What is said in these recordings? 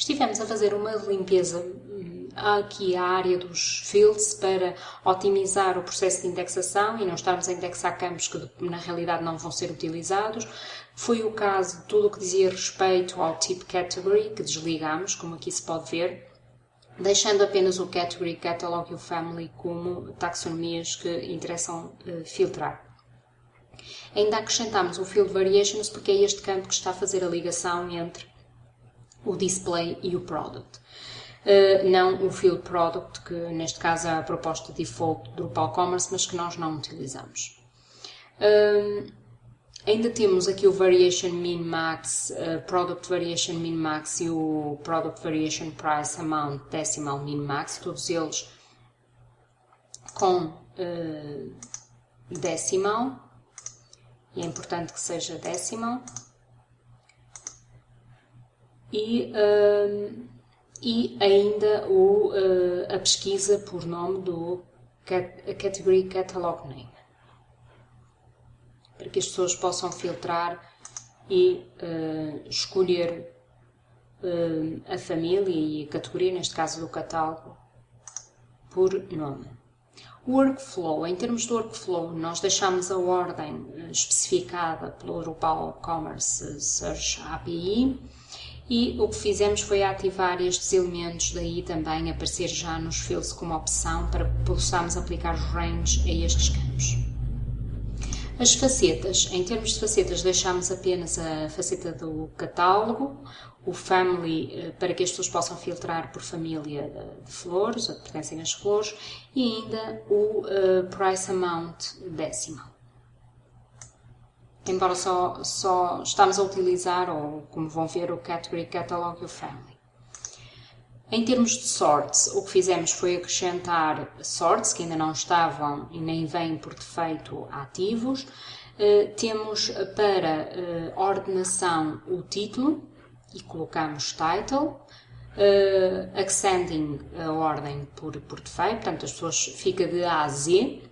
estivemos a fazer uma limpeza hum, aqui à área dos fields para otimizar o processo de indexação e não estarmos a indexar campos que na realidade não vão ser utilizados. Foi o caso de tudo o que dizia respeito ao tipo category que desligamos, como aqui se pode ver, deixando apenas o category, catalog e o family como taxonomias que interessam uh, filtrar. Ainda acrescentamos o field variations porque é este campo que está a fazer a ligação entre o display e o product. Uh, não o field product, que neste caso é a proposta default do Drupal Commerce, mas que nós não utilizamos. Uh, ainda temos aqui o Variation Min Max, uh, Product Variation Min Max e o Product Variation Price Amount Decimal Min Max, todos eles com decimal e é importante que seja decimal. E, uh, e ainda o, uh, a pesquisa por nome do cat Category Catalog Name. Para que as pessoas possam filtrar e uh, escolher a família e a categoria, neste caso do catálogo, por nome. Workflow, em termos de workflow, nós deixamos a ordem especificada pelo Drupal Commerce Search API e o que fizemos foi ativar estes elementos daí também aparecer já nos fields como opção para que possamos aplicar os ranges a estes campos. As facetas, em termos de facetas deixamos apenas a faceta do catálogo, o family eh, para que as pessoas possam filtrar por família de flores, ou que pertencem às flores, e ainda o uh, price amount decimal. Embora só, só estamos a utilizar, ou como vão ver, o category catalog e o family. Em termos de sorts, o que fizemos foi acrescentar sorts que ainda não estavam e nem vêm por defeito ativos. Uh, temos para uh, ordenação o título, e colocamos title, uh, a ordem por, por defeito, portanto as pessoas fica de A a Z,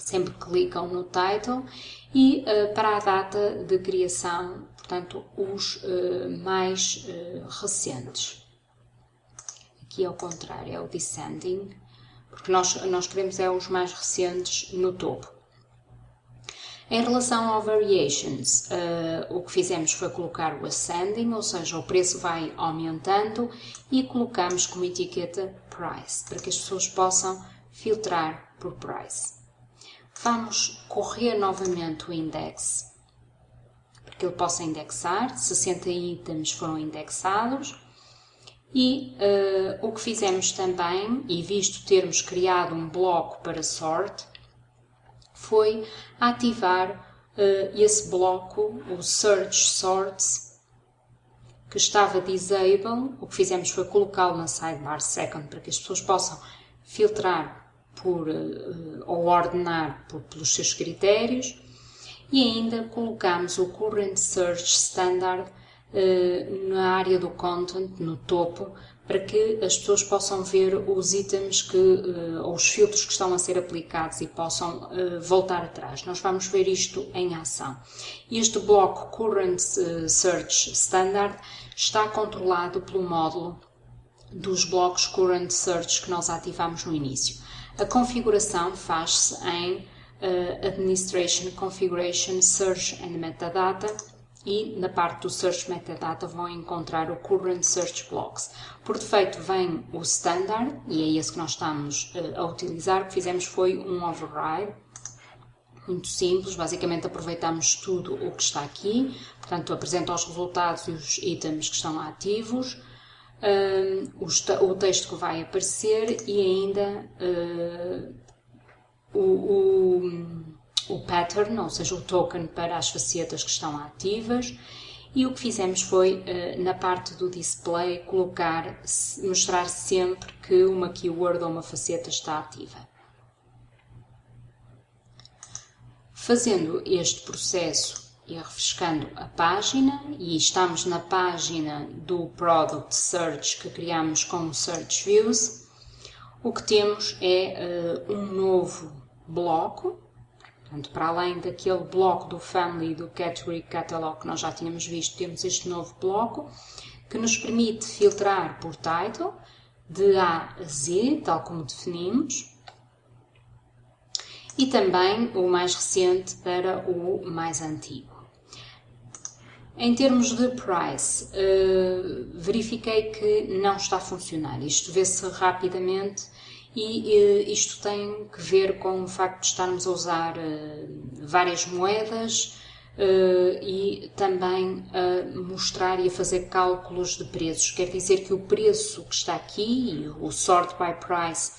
sempre clicam no title e uh, para a data de criação, portanto, os uh, mais uh, recentes. Aqui é o contrário, é o descending, porque nós, nós queremos é os mais recentes no topo. Em relação ao variations, o que fizemos foi colocar o ascending, ou seja, o preço vai aumentando e colocamos como etiqueta price, para que as pessoas possam filtrar por price. Vamos correr novamente o index, para que ele possa indexar, 60 itens foram indexados, e uh, o que fizemos também, e visto termos criado um bloco para sort, foi ativar uh, esse bloco, o Search Sorts, que estava disable. O que fizemos foi colocá-lo na sidebar second para que as pessoas possam filtrar por, uh, ou ordenar por, pelos seus critérios. E ainda colocamos o Current Search Standard uh, na área do content, no topo, para que as pessoas possam ver os itens que, uh, ou os filtros que estão a ser aplicados e possam voltar atrás. Nós vamos ver isto em ação. Este bloco Current eh, Search Standard está controlado pelo módulo dos blocos Current Search que nós ativamos no início. A configuração faz-se em uh, Administration Configuration Search and Metadata e na parte do Search Metadata vão encontrar o Current Search Blocks. Por defeito vem o Standard, e é esse que nós estamos uh, a utilizar. O que fizemos foi um override, muito simples, basicamente aproveitamos tudo o que está aqui, portanto apresenta os resultados e os itens que estão ativos, uh, o, o, texto que vai aparecer e ainda uh, o, o o pattern, ou seja, o token para as facetas que estão ativas. E o que fizemos foi, eh, na parte do display, colocar, mostrar sempre que uma keyword ou uma faceta está ativa. Fazendo este processo e refrescando a página, e estamos na página do Product Search que criamos com o Search Views, o que temos é uh, um novo bloco Portanto, para além daquele bloco do Family do Category Catalog que nós já tínhamos visto, temos este novo bloco. que nos permite filtrar por title, de A a Z, tal como definimos, e também o mais recente para o mais antigo. Em termos de price, uh, verifiquei que não está a funcionar. Isto vê-se rapidamente e uh, isto tem que ver com o facto de estarmos a usar uh, várias moedas e também a mostrar e a fazer cálculos de preços. Quer dizer que o preço que está aqui, o sort by price,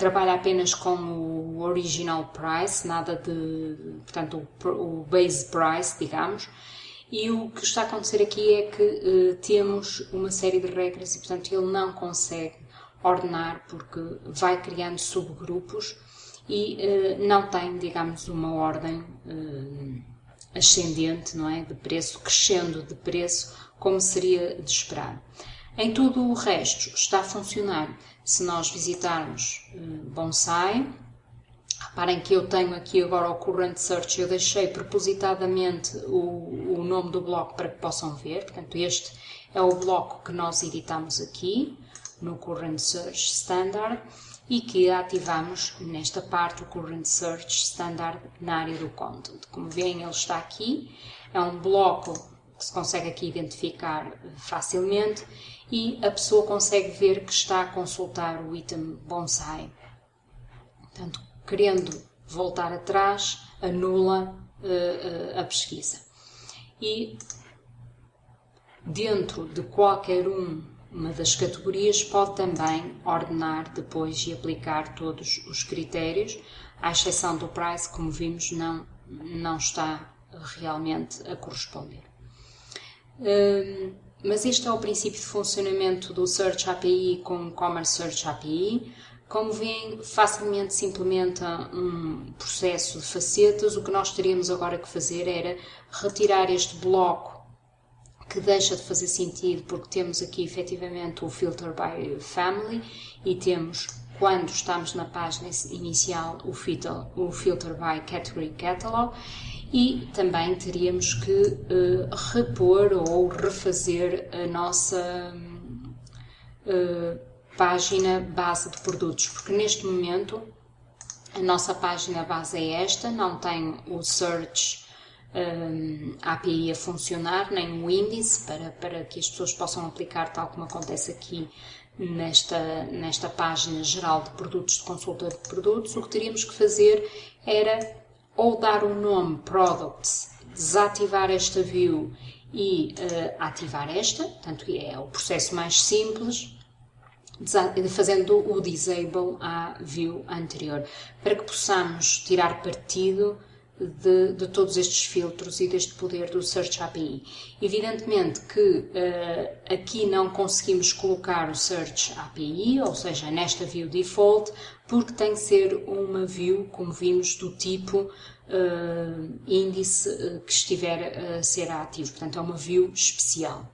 trabalha apenas com o original price, nada de, portanto, o base price, digamos, e o que está a acontecer aqui é que uh, temos uma série de regras e, portanto, ele não consegue ordenar porque vai criando subgrupos e uh, não tem, digamos, uma ordem uh, ascendente, não é? De preço, crescendo de preço, como seria de esperar. Em tudo o resto está a funcionar. Se nós visitarmos Bonsai, Reparem que eu tenho aqui agora o Current Search, eu deixei propositadamente o, o nome do bloco para que possam ver, portanto este é o bloco que nós editamos aqui no Current Search Standard e que ativamos nesta parte o Current Search Standard na área do Content. Como veem ele está aqui, é um bloco que se consegue aqui identificar facilmente e a pessoa consegue ver que está a consultar o item bonsai. Portanto, querendo voltar atrás, anula uh, a pesquisa. E dentro de qualquer um, uma das categorias pode também ordenar depois e aplicar todos os critérios, à exceção do price, como vimos, não, não está realmente a corresponder. Uh, mas este é o princípio de funcionamento do Search API com o Commerce Search API. Como veem, facilmente se implementa um processo de facetas. O que nós teríamos agora que fazer era retirar este bloco que deixa de fazer sentido porque temos aqui efetivamente o filter by family e temos quando estamos na página inicial o filter, o filter by category catalog e também teríamos que uh, repor ou refazer a nossa uh, página base de produtos, porque neste momento a nossa página base é esta, não tem o search um, API a funcionar, nem o índice para, para que as pessoas possam aplicar tal como acontece aqui nesta, nesta página geral de produtos, de consulta de produtos. O que teríamos que fazer era ou dar o nome Products, desativar esta view e uh, ativar esta, portanto é o processo mais simples, fazendo o disable à view anterior, para que possamos tirar partido de, de, todos estes filtros e deste poder do Search API. Evidentemente que uh, aqui não conseguimos colocar o Search API, ou seja, nesta view default, porque tem que ser uma view, como vimos, do tipo uh, índice uh, que estiver a ser ativo. Portanto, é uma view especial.